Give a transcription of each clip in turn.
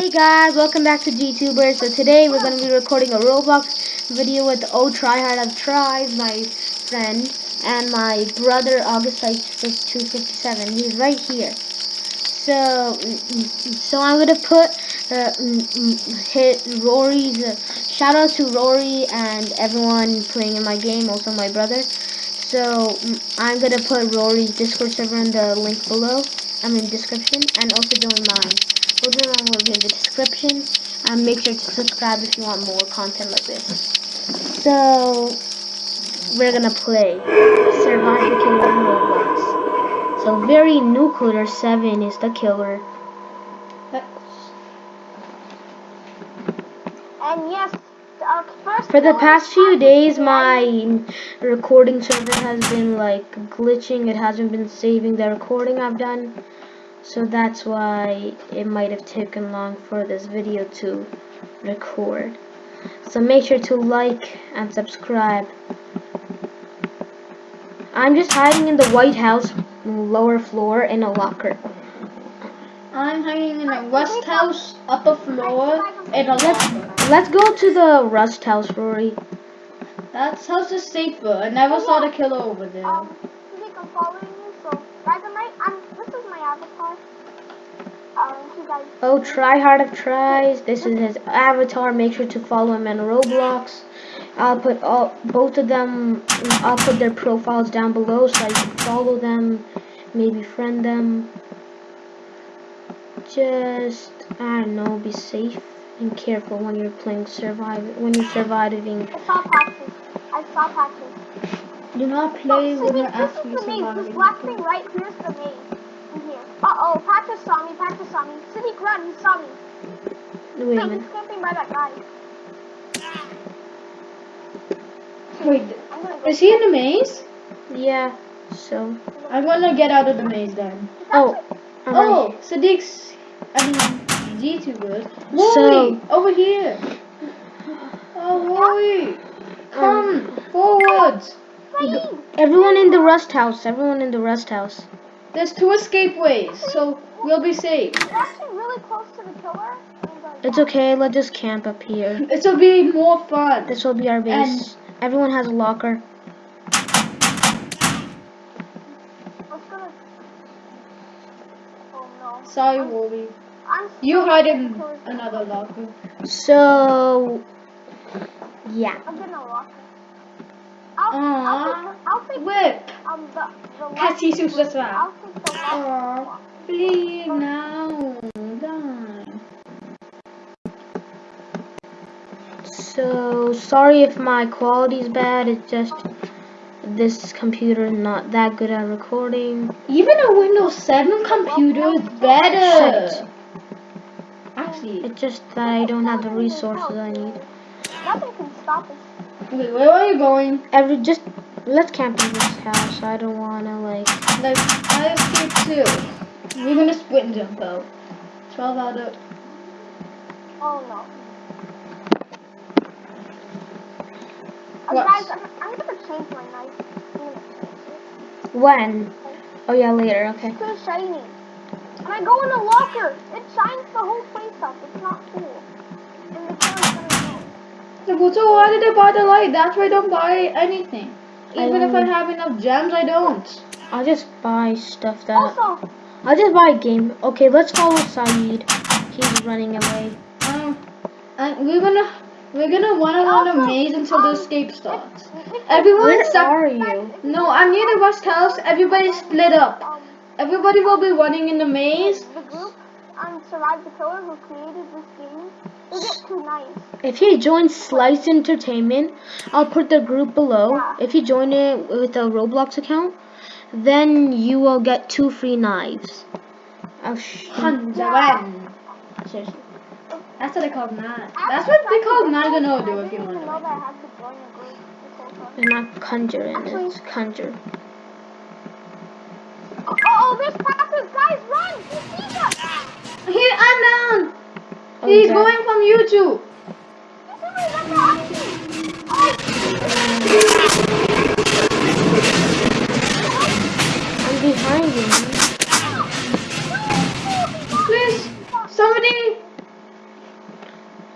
Hey guys, welcome back to GTuber. So today we're going to be recording a Roblox video with Oh Tryhard of Tries, my friend, and my brother August 257. He's right here. So, so I'm going to put uh, hit Rory's, uh, shout out to Rory and everyone playing in my game, also my brother. So I'm going to put Rory's Discord server in the link below, I'm in description, and also join mine. Both of them will be in the description. And make sure to subscribe if you want more content like this. So, we're gonna play Survive the Killer in Roblox. So, very nuclear 7 is the killer. And yes, For the past few days, my recording server has been like glitching. It hasn't been saving the recording I've done so that's why it might have taken long for this video to record. So make sure to like and subscribe. I'm just hiding in the White House lower floor in a locker. I'm hiding in the Rust House upper floor in a locker. let's go to the Rust House Rory. That house is safer I never saw the killer over there oh, try hard of tries. This is his avatar. Make sure to follow him on Roblox. I'll put all both of them. I'll put their profiles down below so you can follow them, maybe friend them. Just I don't know, be safe and careful when you're playing survive when you're surviving. I saw patches. I saw patches. Do not play oh, when you're actually surviving. This black thing right here's the maze. Uh-oh, Patrick saw me, Patrick saw me. City run, he saw me. Wait a minute. He's camping by that guy. Wait, is he in the maze? Yeah, so. I'm gonna get out of the maze then. Oh. Oh, Sadiq's, I mean, YouTubers. Wooly, so, over here. Oh, Wooly. Come um, forwards. Everyone in the rust house. Everyone in the rust house. There's two escape ways, so we'll be safe. really close to the killer. It's okay, let's just camp up here. This will be more fun. This will be our base. And Everyone has a locker. Oh, Sorry, Wolby. You hide in another locker. So, yeah. I'm getting a locker. Aww. I'll take, Whip. Um, the, the I'll take the Aww. Please, now. Done. So, sorry if my quality is bad. It's just this computer is not that good at recording. Even a Windows 7 computer is better. Actually, it's just that I don't have the resources I need. Nothing can stop us. Wait, where are you going? Every just let's camp in this house. I don't wanna like. Like I escaped too. We're gonna split and jump out. Twelve out of. Oh no. What? Guys, I'm, I'm, gonna change my knife. When? Oh yeah, later. Okay. It's too shiny. And I go in a locker. It shines the whole place up. It's not cool. And so why did I buy the light? That's why I don't buy anything. Even I if I have enough gems, I don't. I'll just buy stuff that... Also, I'll just buy a game. Okay, let's follow Saeed. He's running away. Um, and we're gonna... We're gonna run around a maze until the escape starts. Everyone Where are you? No, I'm near the Rust House. Everybody split up. Everybody will be running in the maze. The group um, Survive the Killer who created this game if you join Slice Entertainment, I'll put the group below. Yeah. If you join it with a Roblox account, then you will get two free knives. Oh. Seriously. That's what they call knives. That's what they call Nagano do if you want to. It's not conjuring, it's conjure. Oh, oh, there's passes! Guys, run! He sees us! I'm down! Oh, He's going you two? I'm behind you. Please, somebody.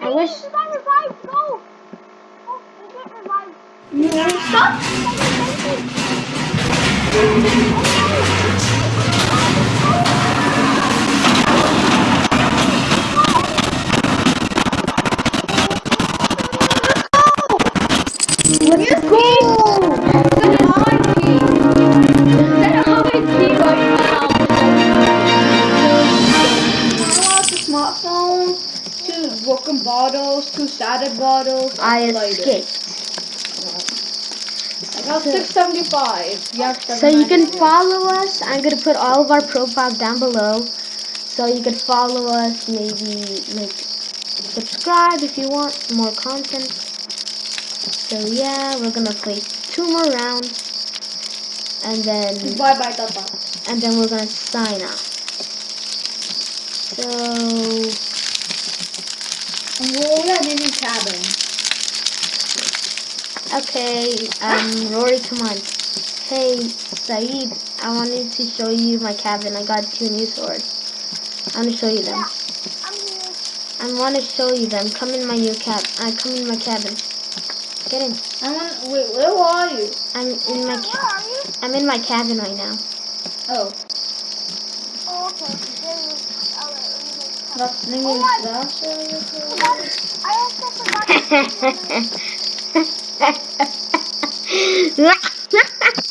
I wish. You want to stop? Shattered. I escaped. I got 675. You So you can follow us. I'm gonna put all of our profiles down below. So you can follow us, maybe like subscribe if you want more content. So yeah, we're gonna play two more rounds. And then Bye bye, and then we're gonna sign off. So Roll that in the cabin. okay, um Rory come on. Hey Saeed, I wanted to show you my cabin. I got two new swords. I wanna show you them. I'm. I want to show you them. Come in my new cab. I come in my cabin. Get in. I want. Wait, where are you? I'm in my. Where are you? I'm in my cabin right now. Oh, okay. There you Alright, let me make a that's name Oh is my- Dasha. Forgot- I also forgot.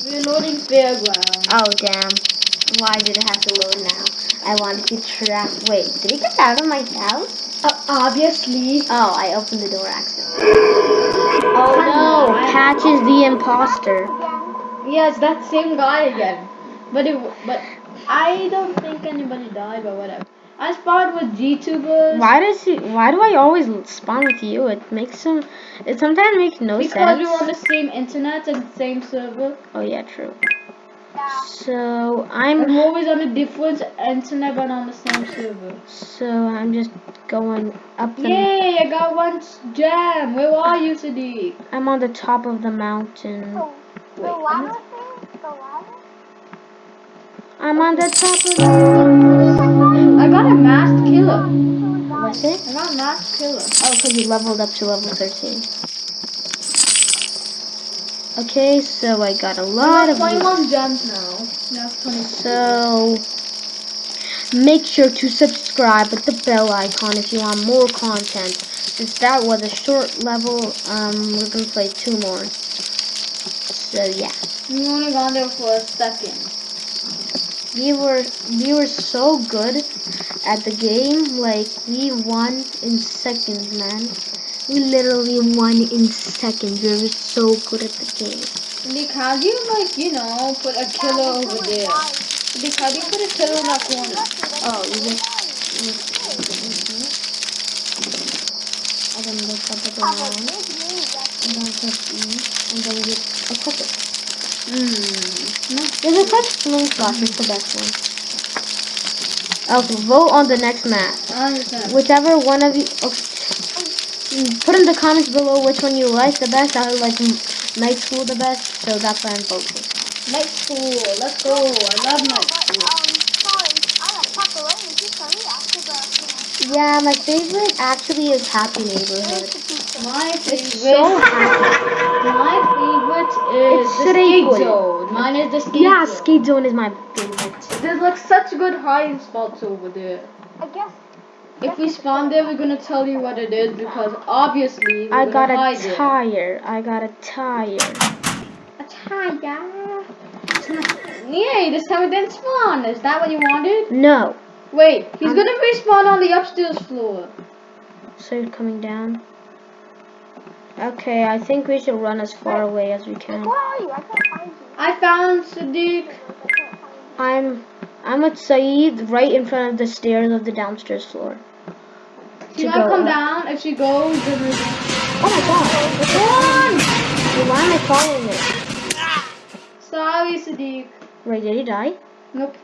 We're loading fairground. oh damn! Why did it have to load now? I wanted to trap. Wait, did he get out of my house? Uh, obviously. Oh, I opened the door accidentally. Oh no! Patch is the imposter. Yes, that same guy again. But it, but I don't think anybody died, but whatever. I spawned with G-tubers. Why does he? Why do I always spawn with you? It makes some. It sometimes makes no Because sense. Because we're on the same internet and the same server. Oh yeah, true. Yeah. So I'm we're always on a different internet but on the same server. so I'm just going up the. Yay, I got one s- gem. Where are you, Sadiq? I'm on the top of the mountain. So, the Wait, ladder thing? The ladder? I'm on the top of the. I got a masked killer. What's it? I got a masked killer. Oh, because you leveled up to level 13. Okay, so I got a lot of. got loot. 21 gems now. That's 20. So make sure to subscribe with the bell icon if you want more content. Since that was a short level, um, we're gonna play two more. So yeah, We only gone there for a second. We were we were so good at the game. Like we won in seconds, man. We literally won in seconds. We were so good at the game. Sadiq, how do you like, you know, put a killer over there? Sadiq, how do you put a killer in that corner? Oh, you just. I then look up at the line. big knee, that's and then press E, and then you equip it. Hmm. No, there's a touch slingshot, it's the best one. Okay, vote on the next map. Whichever one of you, okay, mm, put in the comments below which one you like the best. I like m- night school the best, so that's why I'm voting. Night school, let's go. I love night But, school. um, sorry, I like pepperoni pizza after the, Yeah, my favorite actually is Happy Neighborhood. My It's favorite. so happy. My favorite is It's the skate Shrek. zone. Mine is the skate Yeah, zone. Yeah, skate Zone is my favorite. There's like such good hiding spots over there. I guess, If we spawn there, we're gonna tell you what it is because obviously we're I gonna got a hide it. tire. I got a tire. A tire. Yay! This time it didn't spawn. Is that what you wanted? No. Wait, he's Um, gonna respawn on the upstairs floor. So you're coming down. Okay, I think we should run as far away as we can. where are you? I can't find you. I found Sadiq. I can't find I'm I'm with Saeed right in front of the stairs of the downstairs floor. She To might come up. down. If she goes, then we Oh my god! Run! Wait, Why am I following it? Sorry, Sadiq. Wait, did he die? Nope.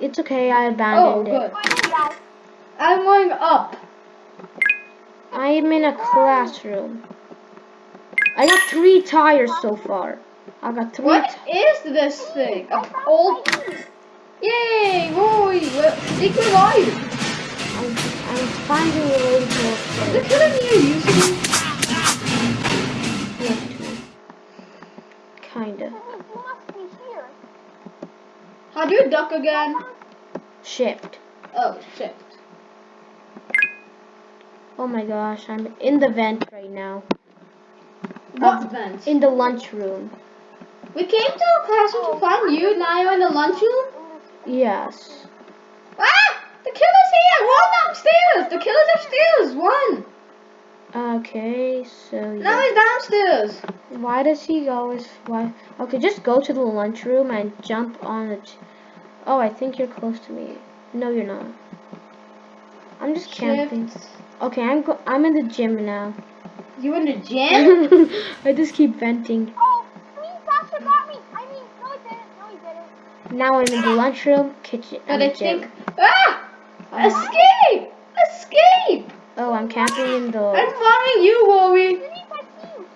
It's okay, I Oh, abandoned good. it. you. Wait, guys. I'm going up. I am in a classroom. I got three tires so far. I got three. What is this thing? An old. Yay! Roy! Stick alive! I'm, I'm finding a way to. Is it killing you, using? Kinda. How do you duck again? Shift. Oh, shift. Oh my gosh, I'm in the vent right now. What vent? In the lunchroom. We came to the classroom to find you. Now you're in the lunchroom. Yes. Ah! The killer's here. Run upstairs. The killer's upstairs. Run. Okay, so Now yeah. he's downstairs. Why does he always why okay, just go to the lunchroom and jump on the Oh, I think you're close to me. No, you're not. I'm just camping. Okay, I'm go- I'm in the gym now. You in the gym? I just keep venting. Oh, me, Sasha got me. I mean, no, he didn't. No, he didn't. Now I'm in the lunchroom, kitchen, and I the gym. think. Ah! Escape! Escape! Oh, I'm camping in the. I'm following you, Rory. Didn't I see you?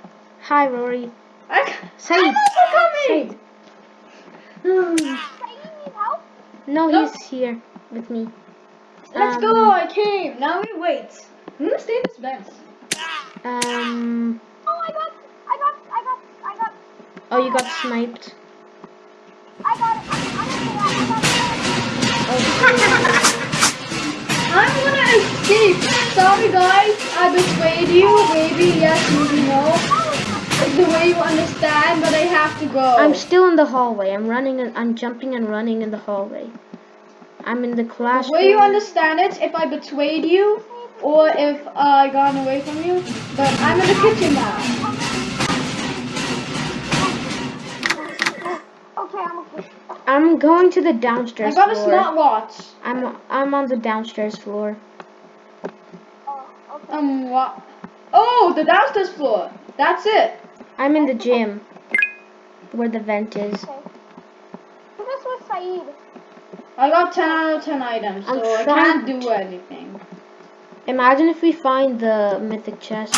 Hi, Rory. I, Said. I'm coming. Say you need help? No, No. he's here with me. Let's Um, go. I came. Now we wait. I'm gonna stay in this bench. Um. Oh, I got, I got, I got, I got, Oh, you got sniped. I got it. I'm, I'm gonna I got it. Oh, I'm gonna escape. Sorry, guys. I betrayed you. Maybe yes, maybe no. It's the way you understand, but I have to go. I'm still in the hallway. I'm running and I'm jumping and running in the hallway. I'm in the classroom. the classroom. way you understand it, if I betrayed you, or if I got away from you. But I'm in the kitchen now. Okay, I'm okay. I'm going to the downstairs. I downstairs got a floor. smartwatch. I'm I'm on the downstairs floor. Oh, okay. Um, what? Oh, the downstairs floor. That's it. I'm in the gym, where the vent is. okay. So this was Saeed. I got 10 out of 10 items, I'm so I can't do anything. Imagine if we find the mythic chest.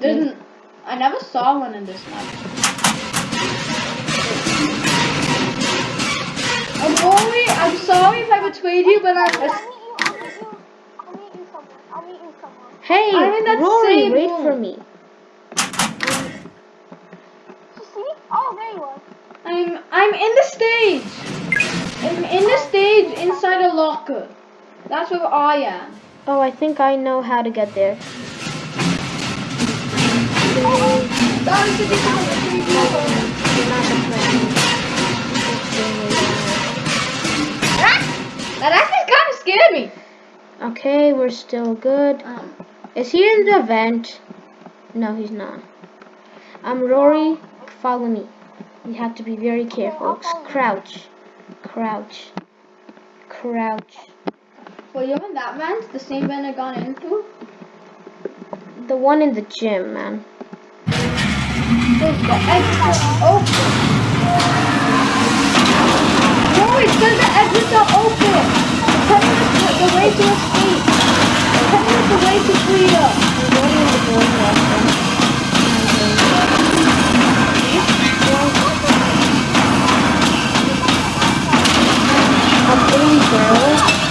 Didn't I never saw one in this map. I'm sorry. I'm sorry if I betrayed you, but I'll meet I'm. you, I'll meet you, I'll meet you somewhere. I'll meet you somewhere. Hey, I'm in that Rory, same wait room. for me. Me? Oh, there you are. I'm. I'm in the stage. I'm in the stage inside a locker. That's where I am. Oh, I think I know how to get there. Sorry to disappoint you. You're not the friend. It's really! That actually kind of scared me. Okay, we're still good. Um, Is he in the vent? No, he's not. I'm Rory, follow me. You have to be very careful. Crouch. Crouch. Crouch. Well, you're in that vent, the same vent I gone into. The one in the gym, man. There's the exit oh. open. No, it says the exits are open. Telling us the way to escape. Telling us the way to freedom. I'm going in the boys' restroom. Only girls.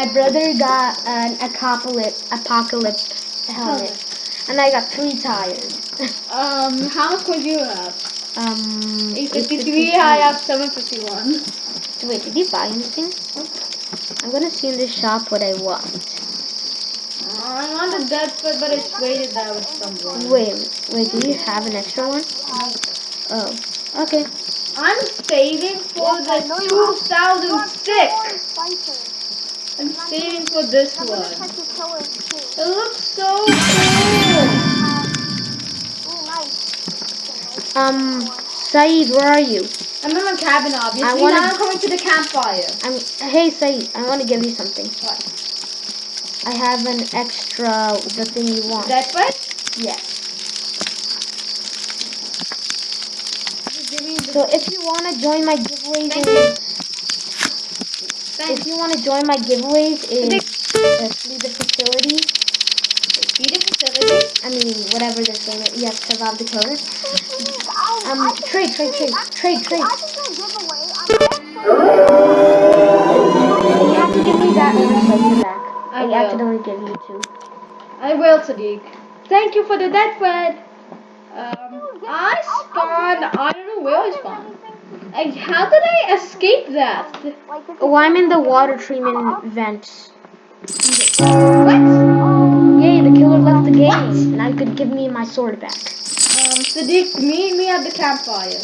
My brother got an apocalypse, apocalypse oh. helmet, and I got three tires. Um, how much could you have? um, 853, I have 751. Wait, did you buy anything? I'm gonna see in the shop what I want. Uh, I want a dead foot, but I traded that with someone. Wait, wait, do you have an extra one? Oh, okay. I'm saving for Yes, the know you are. You are 2006. Spicer. I'm saving for this one. check your killers too. It looks so cool. Um, Saeed, where are you? I'm in my cabin, obviously. I wanna- Now I'm coming to the campfire. I'm. Hey, Saeed, I want to give you something. What? I have an extra, the thing you want. Dead foot? Yes. Just give me the- So if you want to join my giveaways, Thank is, Thank if you want to join my giveaways, is uh, the facility. See the facility? I mean, whatever this thing is. You have to survive the killer. Um, trade, trade, trade, trade, trade. I can do a giveaway. I'm You have to give me that oversight back. I accidentally gave you two. I will, Sadiq. Thank you for the deathbed. Um, I spawned. I don't know where I spawned. I, how did I escape that? Oh, I'm in the water treatment vents. What? The killer left the game. and I could give me my sword back. Um, Sadiq, meet me at the campfire.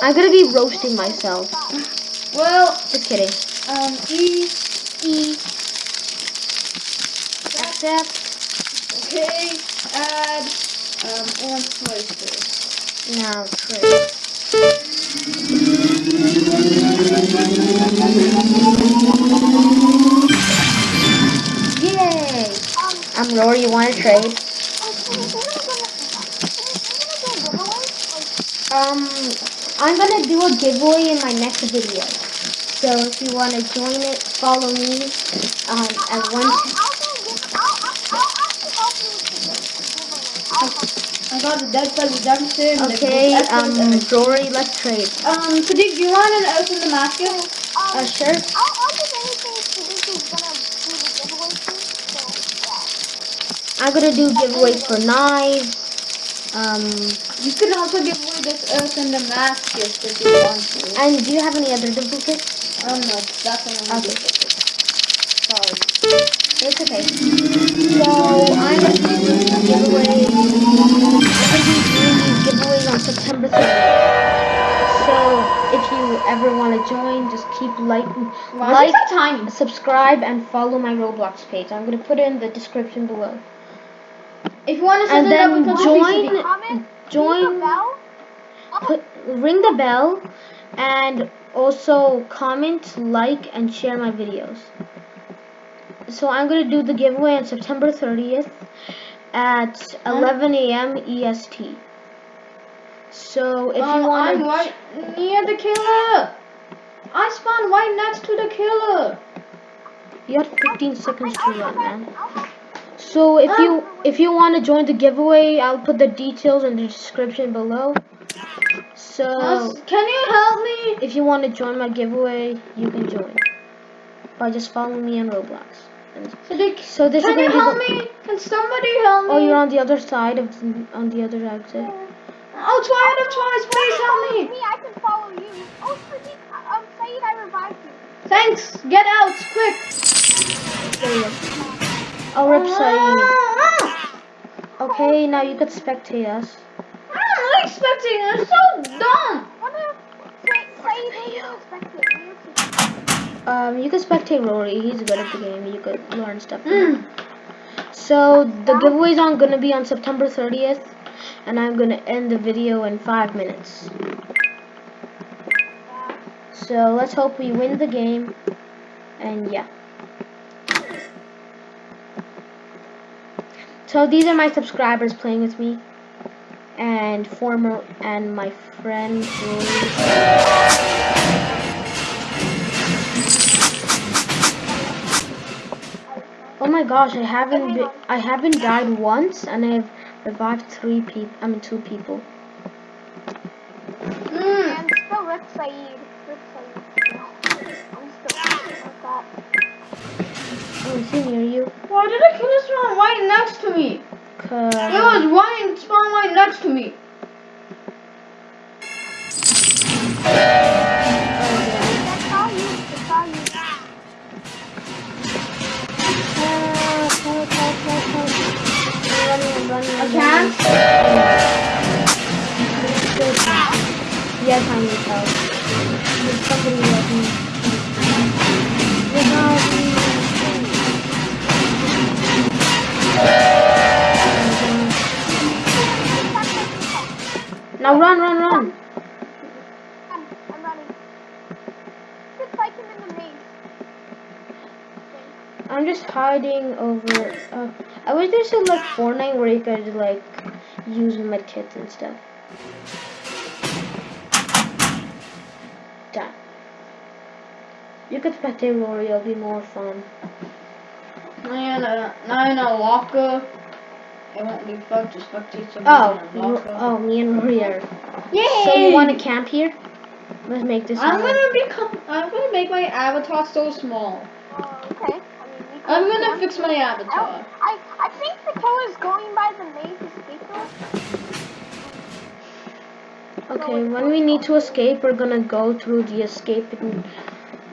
I'm gonna be roasting myself. Well, Just kidding. um, E. E. Accept. Okay, add. Um, places. Now trade. Um, Rory. You want to trade? Um, I'm gonna do a giveaway in my next video. So if you want to join it, follow me. Um, at one. I got the deathbed redemption. the Okay. Um, Rory, let's trade. Um, Sadiq, do you want to open the basket? Uh, sure. I'm gonna do giveaways for knives. Um, You can also give away this earth and the mask gift if you want to. and do you have any other duplicates? Oh no, that's the only Okay. duplicate. Sorry. It's okay. So I'm gonna be doing giveaway. I'm gonna be doing these giveaways on September 30th. So if you ever want to join, just keep like, like, is it so tiny? subscribe, and follow my Roblox page. I'm gonna put it in the description below. If you want to And then join- Comment, Join- bell. Put ring the bell, and also comment, like, and share my videos. So I'm gonna do the giveaway on September 30th at 11 a.m. EST. So if um, you want I'm right near the killer. I spawned right next to the killer. you have 15 seconds to run, man. So if you if you want to join the giveaway, I'll put the details in the description below. So can you help me? if you want to join my giveaway, you can join by just following me on Roblox. And Sadiq, so this can is you help be. me? Can somebody help me? Oh, you're on the other side of the, on the other exit. Oh, try it, twice, please help me. Me, I can follow you. Oh, Sadiq, um, Saeed, I revived you. Thanks. Get out, quick. There you go. Oh, rip Okay, now you could spectate us. I'm not expecting it. It's so dumb. Um, you could spectate Rory. He's good at the game. You could learn stuff. Mm. So the giveaway's on gonna be on September 30th, and I'm gonna end the video in five minutes. So let's hope we win the game, and yeah. So these are my subscribers playing with me, and former and my friend. Oh my gosh, I haven't I haven't died once, and I've revived three people. I mean two people. Mm. And still. Saeed. Oh, is he near you? Why did the killer spawn right next to me? Cause It was right spawn right next to me. oh, yeah. That's all you. That's Now run, run, run. I'm, I'm running. Just like him in the maze. I'm just hiding over. Uh, I wish there's some like Fortnite where you could like use medkits and stuff. Done. You could spectate Rory, it'll be more fun. Now you're in a, now in a locker. It won't be fun to spectate somebody Oh, you- oh, me and Rory are. Yay! So you want to camp here? Let's make this. I'm one. gonna become. I'm gonna make my avatar so small. Uh, okay. I mean, I'm gonna camp fix my here. avatar. I, I think the killer's going by the maze escape door. Okay, when we need to escape, we're gonna go through the escape in,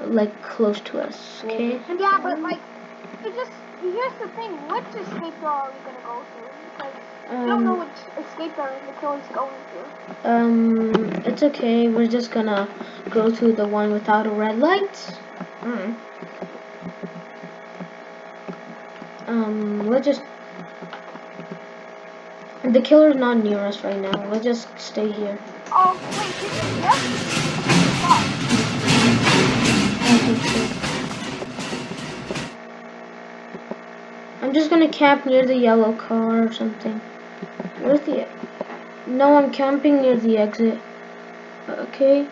like close to us. Okay. Yeah, but like, it just here's the thing: which escape door are we gonna go through? Because we don't know Um, which escape door the is going through. um, it's okay. We're just gonna go through the one without a red light. Mm. Um, let's just. The killer's not near us right now. Let's just stay here. Oh wait, this is yes. Fuck. I'm just gonna camp near the yellow car or something. Where's the? No, I'm camping near the exit. Okay.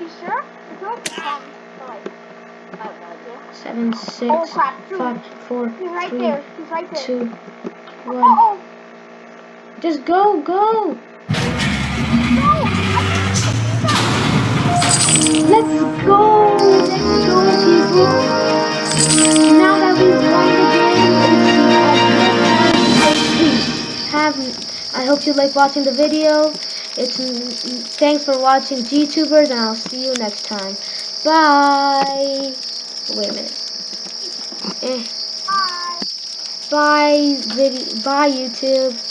You sure? Could like, I no idea. Seven, Oh six, crap! Five, four, He's right three, there. He's right there. two, Uh one. oh. Just go, go. No! Let's go. Let's go, people. Now that we've won the game, have. I hope you like watching the video. It's thanks for watching GTubers, and I'll see you next time. Bye. Wait a minute. Eh. Bye. Bye, video. Bye, YouTube.